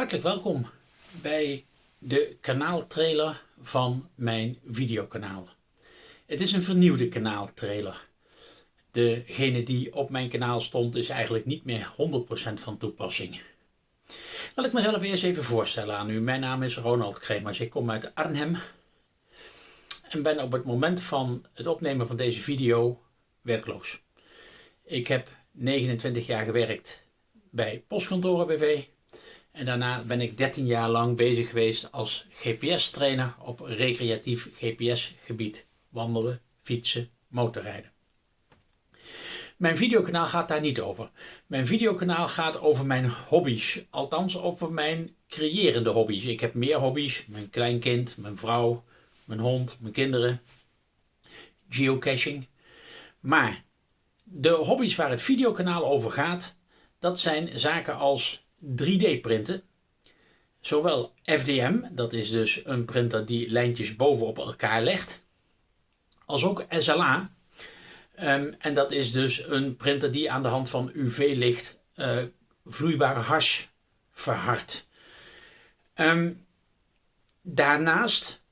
Hartelijk welkom bij de kanaaltrailer van mijn videokanaal. Het is een vernieuwde kanaaltrailer. Degene die op mijn kanaal stond is eigenlijk niet meer 100% van toepassing. Laat ik mezelf eerst even voorstellen aan u. Mijn naam is Ronald Kremers. Ik kom uit Arnhem en ben op het moment van het opnemen van deze video werkloos. Ik heb 29 jaar gewerkt bij Postkantoren BV en daarna ben ik 13 jaar lang bezig geweest als GPS-trainer op recreatief GPS-gebied. Wandelen, fietsen, motorrijden. Mijn videokanaal gaat daar niet over. Mijn videokanaal gaat over mijn hobby's. Althans over mijn creërende hobby's. Ik heb meer hobby's. Mijn kleinkind, mijn vrouw, mijn hond, mijn kinderen. Geocaching. Maar de hobby's waar het videokanaal over gaat, dat zijn zaken als 3D printen. Zowel FDM, dat is dus een printer die lijntjes bovenop elkaar legt, als ook SLA. Ehm, en dat is dus een printer die aan de hand van UV-licht uh, vloeibare hars verhardt. Um, daarnaast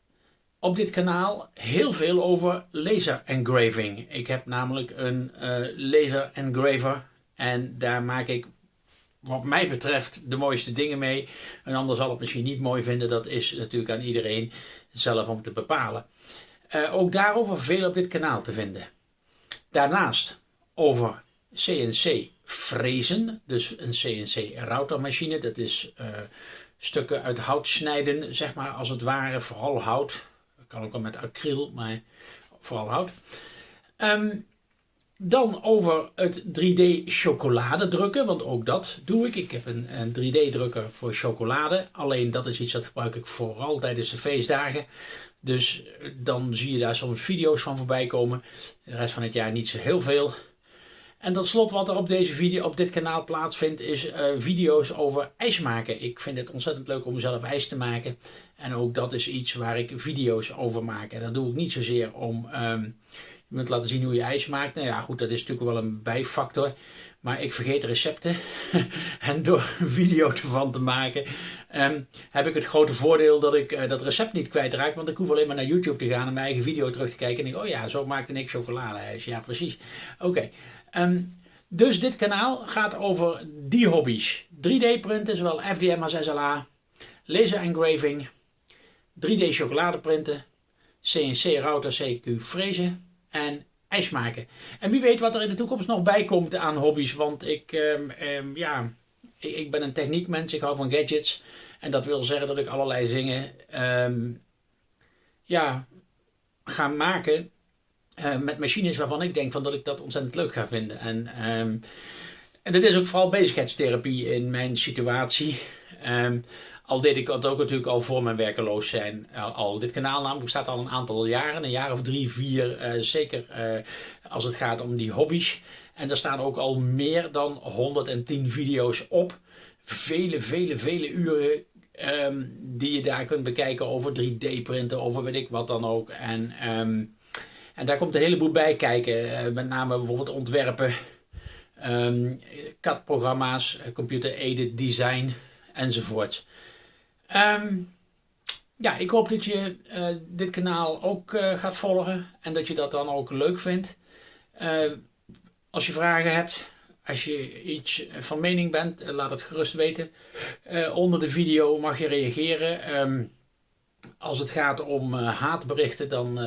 op dit kanaal heel veel over laser engraving. Ik heb namelijk een uh, laser engraver en daar maak ik wat mij betreft de mooiste dingen mee. Een ander zal het misschien niet mooi vinden. Dat is natuurlijk aan iedereen zelf om te bepalen. Uh, ook daarover veel op dit kanaal te vinden. Daarnaast over CNC frezen. Dus een CNC routermachine. Dat is uh, stukken uit hout snijden, zeg maar als het ware. Vooral hout. Kan ook wel met acryl, maar vooral hout. Um, dan over het 3D chocolade drukken, want ook dat doe ik. Ik heb een, een 3D drukker voor chocolade. Alleen dat is iets dat gebruik ik vooral tijdens de feestdagen. Dus eh, dan zie je daar soms video's van voorbij komen. De rest van het jaar niet zo heel veel. En tot slot wat er op, deze video, op dit kanaal plaatsvindt is uh, video's over ijs maken. Ik vind het ontzettend leuk om zelf ijs te maken. En ook dat is iets waar ik video's over maak. En dat doe ik niet zozeer om... Um, je moet laten zien hoe je ijs maakt. Nou ja, goed, dat is natuurlijk wel een bijfactor. Maar ik vergeet recepten. en door een video ervan te maken, um, heb ik het grote voordeel dat ik uh, dat recept niet kwijtraak. Want ik hoef alleen maar naar YouTube te gaan en mijn eigen video terug te kijken. En denk, oh ja, zo maakte ik chocoladeijs. Ja, precies. Oké. Um, dus dit kanaal gaat over die hobby's. 3D printen, zowel FDM als SLA. Laser engraving. 3D chocolade printen. CNC router CQ frezen en ijs maken. En wie weet wat er in de toekomst nog bij komt aan hobby's. Want ik, um, um, ja, ik, ben een techniekmens, ik hou van gadgets. En dat wil zeggen dat ik allerlei dingen um, ja, ga maken uh, met machines waarvan ik denk van dat ik dat ontzettend leuk ga vinden. En, en dit is ook vooral bezigheidstherapie in mijn situatie. Al deed ik dat ook natuurlijk al voor mijn werkeloos zijn. Al, dit kanaal namelijk bestaat al een aantal jaren, een jaar of drie, vier, uh, zeker uh, als het gaat om die hobby's. En er staan ook al meer dan 110 video's op. Vele, vele, vele uren um, die je daar kunt bekijken over 3D printen, over weet ik wat dan ook. En, um, en daar komt een heleboel bij kijken. Met name bijvoorbeeld ontwerpen, um, CAD-programma's, computer-aided design enzovoort. Um, ja, ik hoop dat je uh, dit kanaal ook uh, gaat volgen en dat je dat dan ook leuk vindt. Uh, als je vragen hebt, als je iets van mening bent, laat het gerust weten. onder de video mag je reageren. Um, als het gaat om haatberichten, dan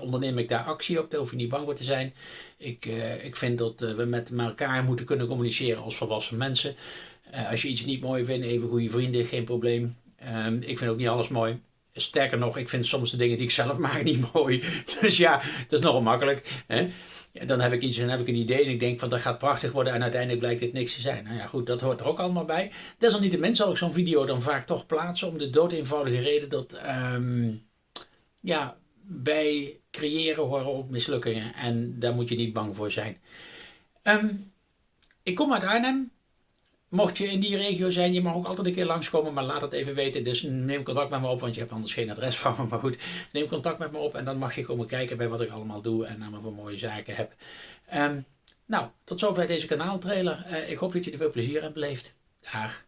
onderneem ik daar actie op. Daar hoef je niet bang voor te zijn. Ik, ik vind dat we met elkaar moeten kunnen communiceren als volwassen mensen. Uh, als je iets niet mooi vindt, even goede vrienden, geen probleem. Um, ik vind ook niet alles mooi. Sterker nog, ik vind soms de dingen die ik zelf maak niet mooi. Dus ja, dat is nogal makkelijk. Hè? Dan heb ik iets en heb ik een idee en ik denk van dat gaat prachtig worden en uiteindelijk blijkt dit niks te zijn. Nou ja, goed, dat hoort er ook allemaal bij. Desalniettemin zal ik zo'n video dan vaak toch plaatsen om de dood eenvoudige reden dat um, ja, bij creëren horen ook mislukkingen en daar moet je niet bang voor zijn. Um, ik kom uit Arnhem, Mocht je in die regio zijn, je mag ook altijd een keer langskomen, maar laat het even weten. Dus neem contact met me op, want je hebt anders geen adres van me. Maar goed, neem contact met me op en dan mag je komen kijken bij wat ik allemaal doe en naar me voor mooie zaken heb. Um, nou, tot zover deze kanaaltrailer. Uh, ik hoop dat je er veel plezier hebt beleefd. Dag.